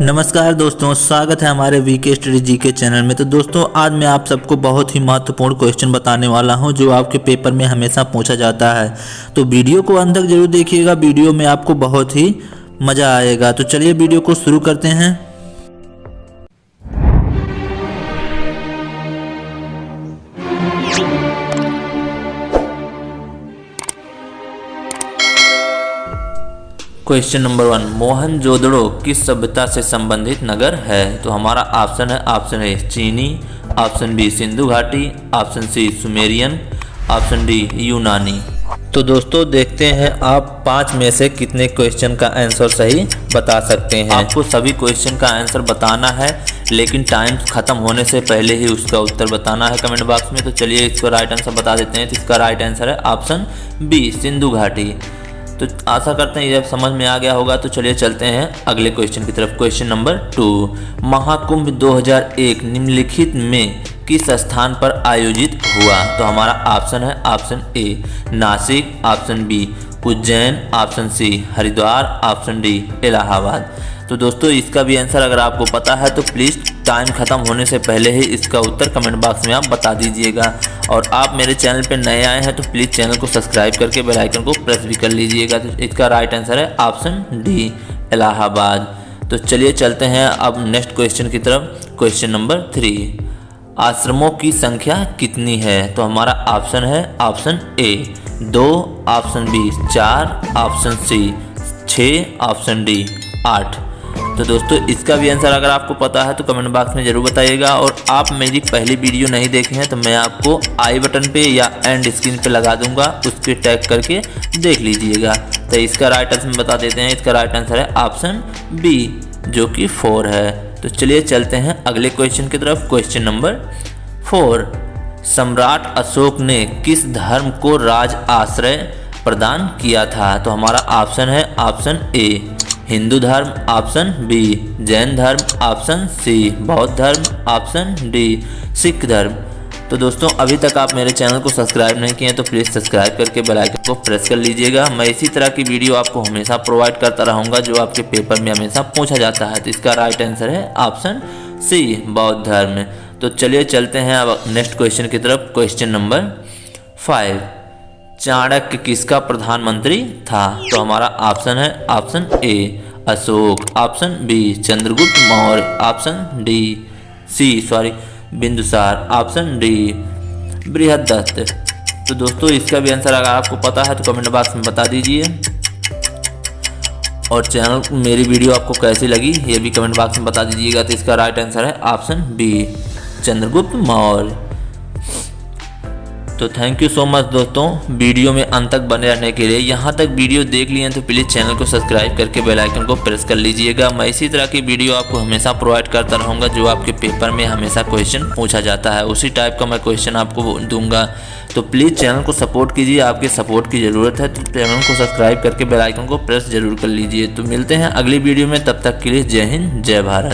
नमस्कार दोस्तों, स्वागत है हमारे वीके स्टडी जी के चैनल में। तो दोस्तों, आज मैं आप सबको बहुत ही महत्वपूर्ण क्वेश्चन बताने वाला हूँ, जो आपके पेपर में हमेशा पूछा जाता है। तो वीडियो को अंत तक ज़रूर देखिएगा, वीडियो में आपको बहुत ही मज़ा आएगा। तो चलिए वीडियो को शुरू करते हैं। क्वेश्चन नंबर वन मोहन जोदड़ो किस सभ्यता से संबंधित नगर है? तो हमारा ऑप्शन है ऑप्शन ए चीनी ऑप्शन बी सिंधु घाटी option C Sumerian option D यूनानी। तो दोस्तों, देखते हैं आप पाँच में से कितने क्वेश्चन का आंसर सही बता सकते हैं। आपको सभी क्वेश्चन का आंसर बताना है, लेकिन टाइम खत्म होने से पहले ही उसका उत्तर बताना है कमेंट बॉक्स में। तो चलिए इसका राइट आंसर बता देते हैं। तो इसका राइट आंसर है ऑप्शन बी सिंधु घाटी। तो आशा करते हैं ये समझ में आ गया होगा तो चलिए चलते हैं अगले क्वेश्चन की तरफ़। क्वेश्चन नंबर टू महाकुंभ 2001 निम्नलिखित में किस स्थान पर आयोजित हुआ? तो हमारा ऑप्शन है option A Nashik option B Ujjain option C Haridwar option D Allahabad. तो दोस्तों, इसका भी आंसर अगर आपको पता है तो प्लीज़ टाइम ख़त्म होने से पहले ही इसका उत्तर कमेंट बॉक्स में आप बता दीजिएगा। और आप मेरे चैनल पर नए आए हैं तो प्लीज़ चैनल को सब्सक्राइब करके बेल आइकन को प्रेस भी कर लीजिएगा। तो इसका राइट आंसर है ऑप्शन डी इलाहाबाद। तो चलिए चलते हैं अब नेक्स्ट क्वेश्चन की तरफ़। क्वेश्चन नंबर थ्री आश्रमों की संख्या कितनी है? तो हमारा ऑप्शन है ऑप्शन ए दो ऑप्शन बी चार ऑप्शन सी छः ऑप्शन डी आठ। तो दोस्तों, इसका भी आंसर अगर आपको पता है तो कमेंट बॉक्स में ज़रूर बताइएगा। और आप मेरी पहली वीडियो नहीं देखे हैं तो मैं आपको आई बटन पे या एंड स्क्रीन पे लगा दूँगा। उसके टैग करके देख लीजिएगा। तो इसका राइट आंसर बता देते हैं। इसका राइट आंसर है ऑप्शन बी जो कि फोर है। तो चलिए चलते हैं अगले क्वेश्चन की तरफ़। क्वेश्चन नंबर फोर सम्राट अशोक ने किस धर्म को राज आश्रय प्रदान किया था? तो हमारा ऑप्शन है ऑप्शन ए हिंदू धर्म ऑप्शन बी, जैन धर्म ऑप्शन सी, बौद्ध धर्म ऑप्शन डी, सिख धर्म। तो दोस्तों, अभी तक आप मेरे चैनल को सब्सक्राइब नहीं किए तो प्लीज़ सब्सक्राइब करके बेल आइकन को प्रेस कर लीजिएगा। मैं इसी तरह की वीडियो आपको हमेशा प्रोवाइड करता रहूँगा, जो आपके पेपर में हमेशा पूछा जाता है। तो इसका राइट आंसर है ऑप्शन सी बौद्ध धर्म। तो चलिए चलते हैं अब नेक्स्ट क्वेश्चन की तरफ़। क्वेश्चन नंबर फाइव चाणक्य किसका प्रधानमंत्री था? तो हमारा ऑप्शन है option A, Ashok, option B, Chandragupta Maurya, option D, C, sorry, Bindusar, option D Brihadatta तो दोस्तों, इसका भी आंसर अगर आपको पता है तो कमेंट बॉक्स में बता दीजिए। और चैनल, मेरी वीडियो आपको कैसी लगी, ये भी कमेंट बॉक्स में बता दीजिएगा। तो इसका राइट आंसर है ऑप्शन बी, चंद्रगुप्त मौर्य। तो थैंक यू सो मच दोस्तों, वीडियो में अंत तक बने रहने के लिए। यहाँ तक वीडियो देख लिए तो प्लीज़ चैनल को सब्सक्राइब करके बेल आइकन को प्रेस कर लीजिएगा। मैं इसी तरह की वीडियो आपको हमेशा प्रोवाइड करता रहूँगा, जो आपके पेपर में हमेशा क्वेश्चन पूछा जाता है। उसी टाइप का मैं क्वेश्चन आपको दूँगा। तो प्लीज़ चैनल को सपोर्ट कीजिए, आपके सपोर्ट की ज़रूरत है तो चैनल को सब्सक्राइब करके बेलाइकन को प्रेस ज़रूर कर लीजिए। तो मिलते हैं अगली वीडियो में, तब तक के लिए जय हिंद, जय भारत।